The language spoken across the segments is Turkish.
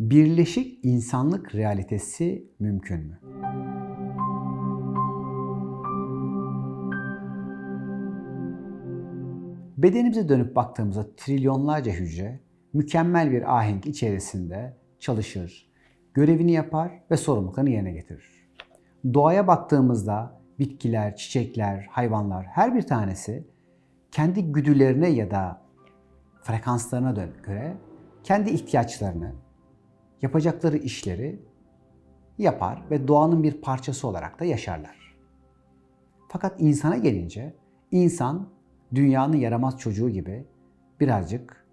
Birleşik insanlık realitesi mümkün mü? Bedenimize dönüp baktığımızda trilyonlarca hücre mükemmel bir ahenk içerisinde çalışır, görevini yapar ve sorumluluklarını yerine getirir. Doğaya baktığımızda bitkiler, çiçekler, hayvanlar her bir tanesi kendi güdülerine ya da frekanslarına göre kendi ihtiyaçlarını, yapacakları işleri yapar ve doğanın bir parçası olarak da yaşarlar. Fakat insana gelince insan dünyanın yaramaz çocuğu gibi birazcık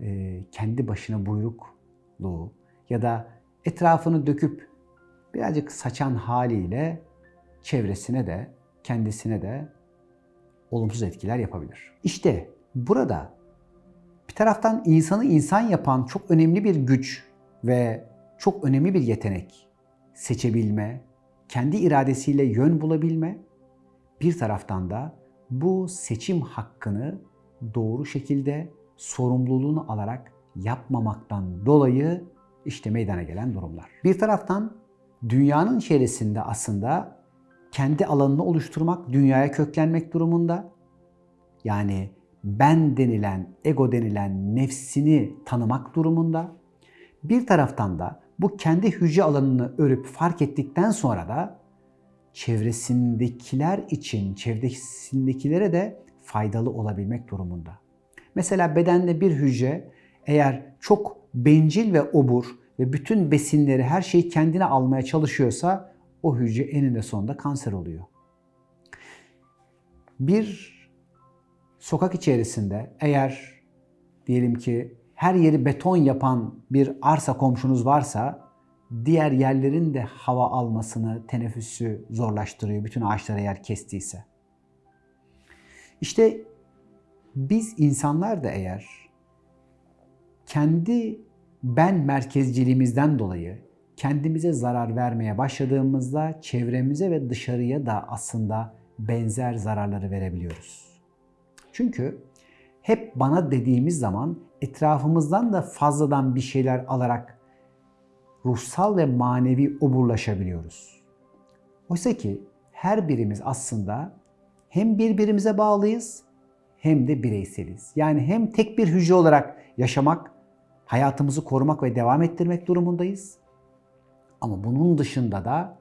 e, kendi başına buyrukluğu ya da etrafını döküp birazcık saçan haliyle çevresine de kendisine de olumsuz etkiler yapabilir. İşte burada bir taraftan insanı insan yapan çok önemli bir güç ve çok önemli bir yetenek seçebilme, kendi iradesiyle yön bulabilme, bir taraftan da bu seçim hakkını doğru şekilde sorumluluğunu alarak yapmamaktan dolayı işte meydana gelen durumlar. Bir taraftan dünyanın içerisinde aslında kendi alanını oluşturmak, dünyaya köklenmek durumunda. Yani ben denilen, ego denilen nefsini tanımak durumunda. Bir taraftan da bu kendi hücre alanını örüp fark ettikten sonra da çevresindekiler için, çevresindekilere de faydalı olabilmek durumunda. Mesela bedende bir hücre eğer çok bencil ve obur ve bütün besinleri, her şeyi kendine almaya çalışıyorsa o hücre eninde sonunda kanser oluyor. Bir sokak içerisinde eğer diyelim ki her yeri beton yapan bir arsa komşunuz varsa diğer yerlerin de hava almasını, teneffüsü zorlaştırıyor bütün ağaçlara yer kestiyse. İşte biz insanlar da eğer kendi ben merkezciliğimizden dolayı kendimize zarar vermeye başladığımızda çevremize ve dışarıya da aslında benzer zararları verebiliyoruz. Çünkü hep bana dediğimiz zaman etrafımızdan da fazladan bir şeyler alarak ruhsal ve manevi oburlaşabiliyoruz. Oysa ki her birimiz aslında hem birbirimize bağlıyız hem de bireyseliz. Yani hem tek bir hücre olarak yaşamak, hayatımızı korumak ve devam ettirmek durumundayız. Ama bunun dışında da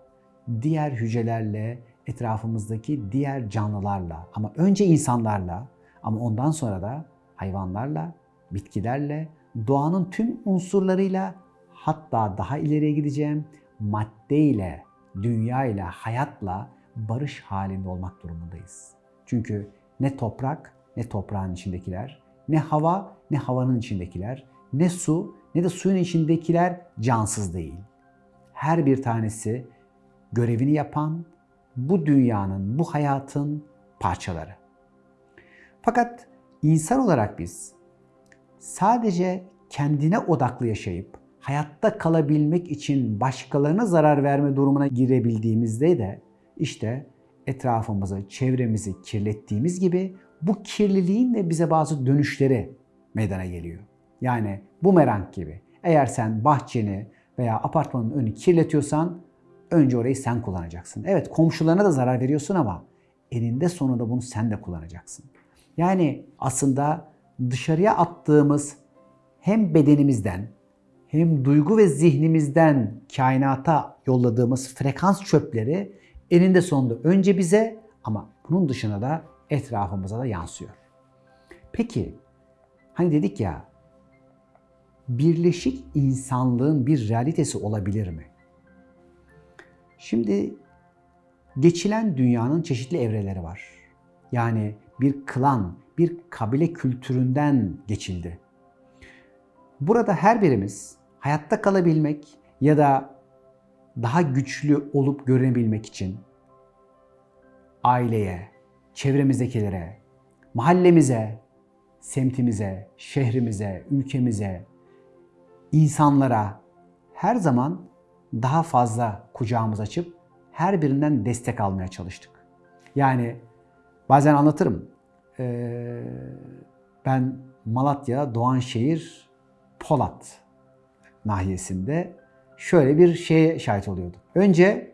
diğer hücrelerle, etrafımızdaki diğer canlılarla ama önce insanlarla ama ondan sonra da hayvanlarla, bitkilerle, doğanın tüm unsurlarıyla hatta daha ileriye gideceğim maddeyle, dünyayla, hayatla barış halinde olmak durumundayız. Çünkü ne toprak ne toprağın içindekiler, ne hava ne havanın içindekiler, ne su ne de suyun içindekiler cansız değil. Her bir tanesi görevini yapan bu dünyanın, bu hayatın parçaları. Fakat insan olarak biz sadece kendine odaklı yaşayıp hayatta kalabilmek için başkalarına zarar verme durumuna girebildiğimizde de işte etrafımızı, çevremizi kirlettiğimiz gibi bu kirliliğin de bize bazı dönüşleri meydana geliyor. Yani bumerang gibi. Eğer sen bahçeni veya apartmanın önünü kirletiyorsan önce orayı sen kullanacaksın. Evet komşularına da zarar veriyorsun ama eninde sonunda bunu sen de kullanacaksın. Yani aslında dışarıya attığımız hem bedenimizden hem duygu ve zihnimizden kainata yolladığımız frekans çöpleri eninde sonunda önce bize ama bunun dışına da etrafımıza da yansıyor. Peki hani dedik ya birleşik insanlığın bir realitesi olabilir mi? Şimdi geçilen dünyanın çeşitli evreleri var. Yani bir klan, bir kabile kültüründen geçildi. Burada her birimiz hayatta kalabilmek ya da daha güçlü olup görünebilmek için aileye, çevremizdekilere, mahallemize, semtimize, şehrimize, ülkemize, insanlara her zaman daha fazla kucağımız açıp her birinden destek almaya çalıştık. Yani bazen anlatırım. Ee, ben Malatya, Doğanşehir, Polat nahiyesinde şöyle bir şeye şahit oluyorduk. Önce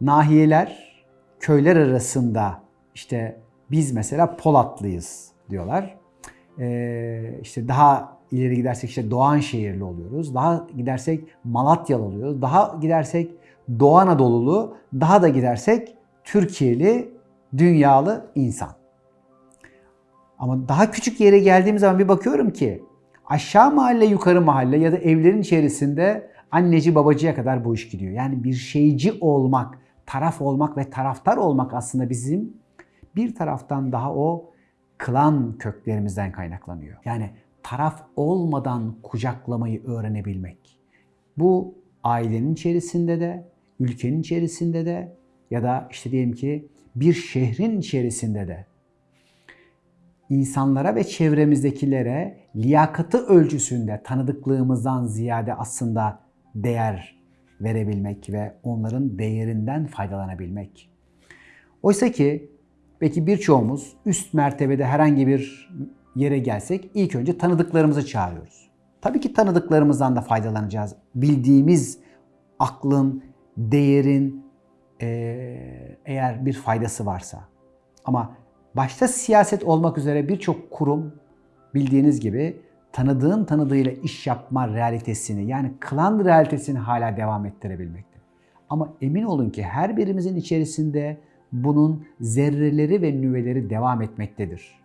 nahiyeler köyler arasında işte biz mesela Polatlıyız diyorlar. Ee, işte daha ileri gidersek işte Doğanşehirli oluyoruz. Daha gidersek Malatyalı oluyoruz. Daha gidersek Doğu Anadolulu, daha da gidersek Türkiye'li, dünyalı insan. Ama daha küçük yere geldiğim zaman bir bakıyorum ki aşağı mahalle, yukarı mahalle ya da evlerin içerisinde anneci babacıya kadar bu iş gidiyor. Yani bir şeyci olmak, taraf olmak ve taraftar olmak aslında bizim bir taraftan daha o klan köklerimizden kaynaklanıyor. Yani taraf olmadan kucaklamayı öğrenebilmek. Bu ailenin içerisinde de, ülkenin içerisinde de ya da işte diyelim ki bir şehrin içerisinde de insanlara ve çevremizdekilere liyakatı ölçüsünde tanıdıklığımızdan ziyade aslında değer verebilmek ve onların değerinden faydalanabilmek. Oysa ki belki birçoğumuz üst mertebede herhangi bir yere gelsek ilk önce tanıdıklarımızı çağırıyoruz. Tabii ki tanıdıklarımızdan da faydalanacağız. Bildiğimiz aklın, değerin eğer bir faydası varsa. Ama başta siyaset olmak üzere birçok kurum bildiğiniz gibi tanıdığın tanıdığıyla iş yapma realitesini yani klan realitesini hala devam ettirebilmekte. Ama emin olun ki her birimizin içerisinde bunun zerreleri ve nüveleri devam etmektedir.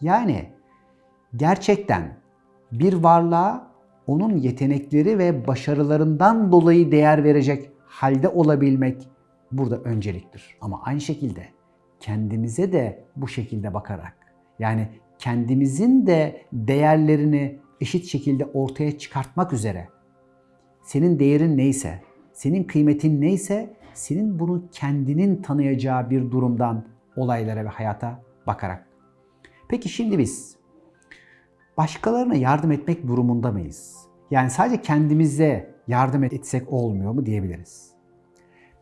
Yani gerçekten bir varlığa onun yetenekleri ve başarılarından dolayı değer verecek halde olabilmek burada önceliktir. Ama aynı şekilde kendimize de bu şekilde bakarak yani kendimizin de değerlerini eşit şekilde ortaya çıkartmak üzere senin değerin neyse, senin kıymetin neyse senin bunu kendinin tanıyacağı bir durumdan olaylara ve hayata bakarak. Peki şimdi biz başkalarına yardım etmek durumunda mıyız? Yani sadece kendimize yardım etsek olmuyor mu diyebiliriz.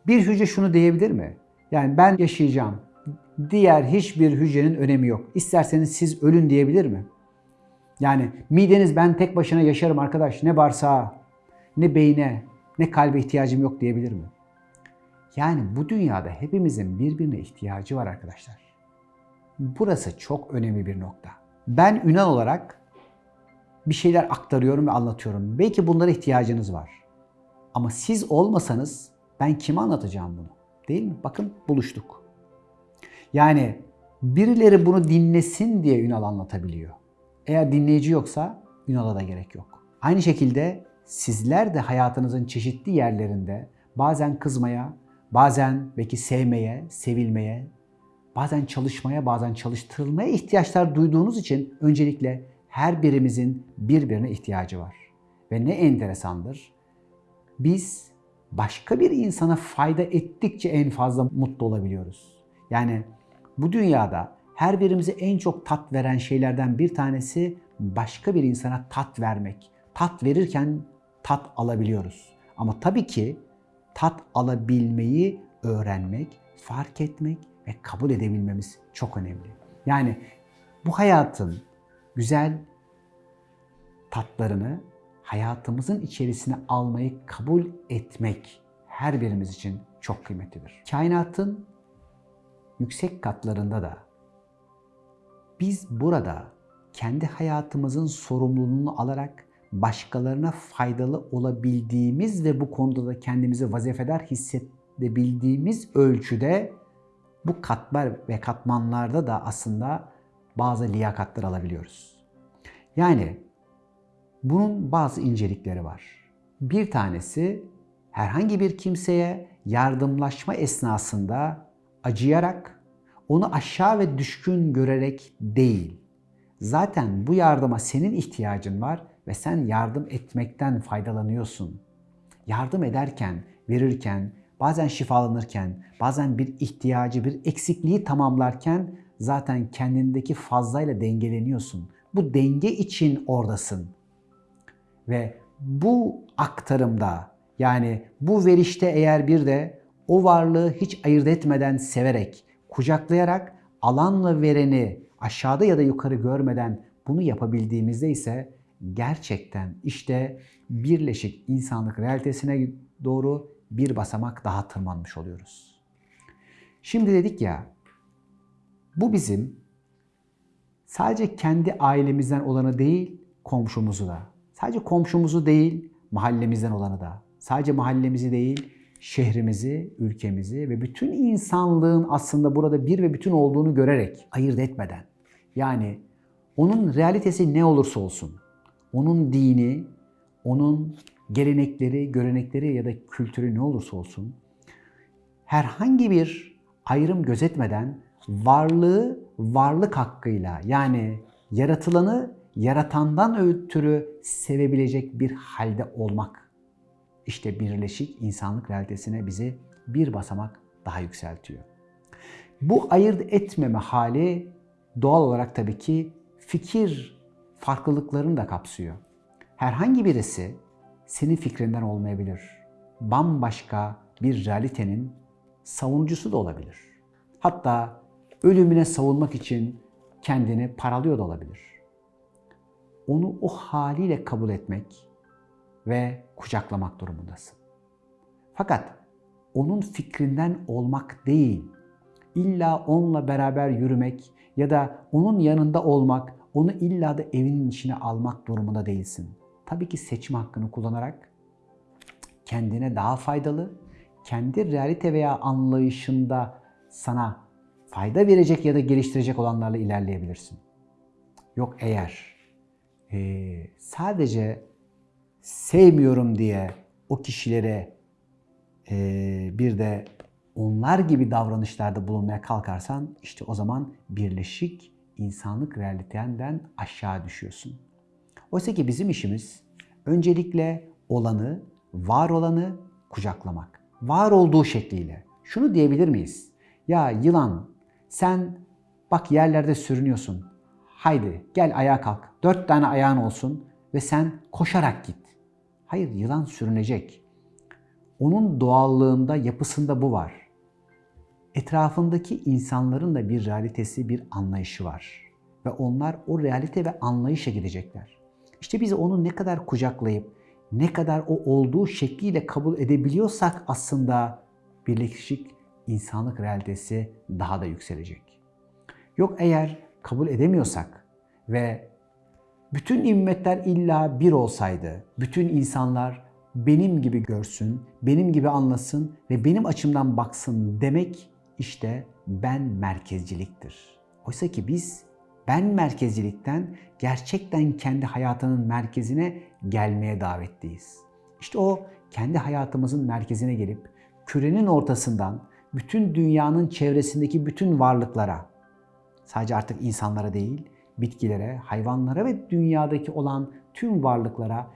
Bir hücre şunu diyebilir mi? Yani ben yaşayacağım. Diğer hiçbir hücrenin önemi yok. İsterseniz siz ölün diyebilir mi? Yani mideniz ben tek başına yaşarım arkadaş. Ne bağırsağa, ne beyne, ne kalbe ihtiyacım yok diyebilir mi? Yani bu dünyada hepimizin birbirine ihtiyacı var arkadaşlar. Burası çok önemli bir nokta. Ben Ünal olarak bir şeyler aktarıyorum ve anlatıyorum. Belki bunlara ihtiyacınız var. Ama siz olmasanız ben kime anlatacağım bunu? Değil mi? Bakın buluştuk. Yani birileri bunu dinlesin diye Ünal anlatabiliyor. Eğer dinleyici yoksa Ünal'a da gerek yok. Aynı şekilde sizler de hayatınızın çeşitli yerlerinde bazen kızmaya, bazen belki sevmeye, sevilmeye, bazen çalışmaya, bazen çalıştırılmaya ihtiyaçlar duyduğunuz için öncelikle her birimizin birbirine ihtiyacı var. Ve ne enteresandır. Biz başka bir insana fayda ettikçe en fazla mutlu olabiliyoruz. Yani bu dünyada her birimize en çok tat veren şeylerden bir tanesi başka bir insana tat vermek. Tat verirken tat alabiliyoruz. Ama tabii ki tat alabilmeyi öğrenmek, fark etmek ve kabul edebilmemiz çok önemli. Yani bu hayatın güzel tatlarını hayatımızın içerisine almayı kabul etmek her birimiz için çok kıymetlidir. Kainatın yüksek katlarında da biz burada kendi hayatımızın sorumluluğunu alarak başkalarına faydalı olabildiğimiz ve bu konuda da kendimizi vazifedar hissedebildiğimiz ölçüde bu katlar ve katmanlarda da aslında bazı liyakatlar alabiliyoruz. Yani bunun bazı incelikleri var. Bir tanesi herhangi bir kimseye yardımlaşma esnasında acıyarak, onu aşağı ve düşkün görerek değil. Zaten bu yardıma senin ihtiyacın var ve sen yardım etmekten faydalanıyorsun. Yardım ederken, verirken, bazen şifalanırken, bazen bir ihtiyacı, bir eksikliği tamamlarken zaten kendindeki fazlayla dengeleniyorsun. Bu denge için oradasın. Ve bu aktarımda yani bu verişte eğer bir de o varlığı hiç ayırt etmeden severek, kucaklayarak alanla vereni aşağıda ya da yukarı görmeden bunu yapabildiğimizde ise gerçekten işte birleşik insanlık realitesine doğru bir basamak daha tırmanmış oluyoruz. Şimdi dedik ya, bu bizim sadece kendi ailemizden olanı değil, komşumuzu da. Sadece komşumuzu değil, mahallemizden olanı da. Sadece mahallemizi değil, şehrimizi, ülkemizi ve bütün insanlığın aslında burada bir ve bütün olduğunu görerek, ayırt etmeden. Yani onun realitesi ne olursa olsun, onun dini, onun gelenekleri, görenekleri ya da kültürü ne olursa olsun, herhangi bir ayrım gözetmeden varlığı varlık hakkıyla yani yaratılanı yaratandan ötürü sevebilecek bir halde olmak. İşte birleşik insanlık realitesine bizi bir basamak daha yükseltiyor. Bu ayırt etmeme hali doğal olarak tabii ki fikir farklılıklarını da kapsıyor. Herhangi birisi senin fikrinden olmayabilir. Bambaşka bir realitenin savunucusu da olabilir. Hatta ölümüne savunmak için kendini paralıyor da olabilir. Onu o haliyle kabul etmek ve kucaklamak durumundasın. Fakat onun fikrinden olmak değil, illa onunla beraber yürümek ya da onun yanında olmak, onu illa da evinin içine almak durumunda değilsin. Tabii ki seçme hakkını kullanarak kendine daha faydalı, kendi realite veya anlayışında sana fayda verecek ya da geliştirecek olanlarla ilerleyebilirsin. Yok eğer e, sadece sevmiyorum diye o kişilere e, bir de onlar gibi davranışlarda bulunmaya kalkarsan işte o zaman birleşik insanlık realitenden aşağı düşüyorsun. Oysa ki bizim işimiz öncelikle olanı, var olanı kucaklamak. Var olduğu şekliyle. Şunu diyebilir miyiz? Ya yılan sen bak yerlerde sürünüyorsun. Haydi gel ayağa kalk. Dört tane ayağın olsun ve sen koşarak git. Hayır yılan sürünecek. Onun doğallığında, yapısında bu var. Etrafındaki insanların da bir realitesi, bir anlayışı var. Ve onlar o realite ve anlayışa gidecekler. İşte biz onu ne kadar kucaklayıp, ne kadar o olduğu şekliyle kabul edebiliyorsak aslında birleşik insanlık realitesi daha da yükselecek. Yok eğer kabul edemiyorsak ve bütün ümmetler illa bir olsaydı, bütün insanlar benim gibi görsün, benim gibi anlasın ve benim açımdan baksın demek işte ben merkezciliktir. Oysa ki biz ben merkezcilikten gerçekten kendi hayatının merkezine gelmeye davetliyiz. İşte o kendi hayatımızın merkezine gelip kürenin ortasından bütün dünyanın çevresindeki bütün varlıklara, sadece artık insanlara değil, bitkilere, hayvanlara ve dünyadaki olan tüm varlıklara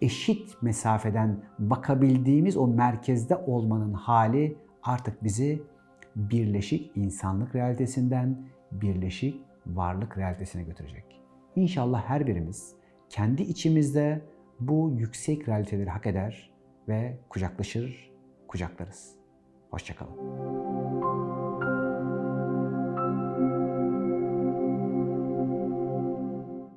eşit mesafeden bakabildiğimiz o merkezde olmanın hali artık bizi birleşik insanlık realitesinden birleşik varlık realitesine götürecek. İnşallah her birimiz kendi içimizde bu yüksek realiteleri hak eder ve kucaklaşır, kucaklarız. Hoşçakalın.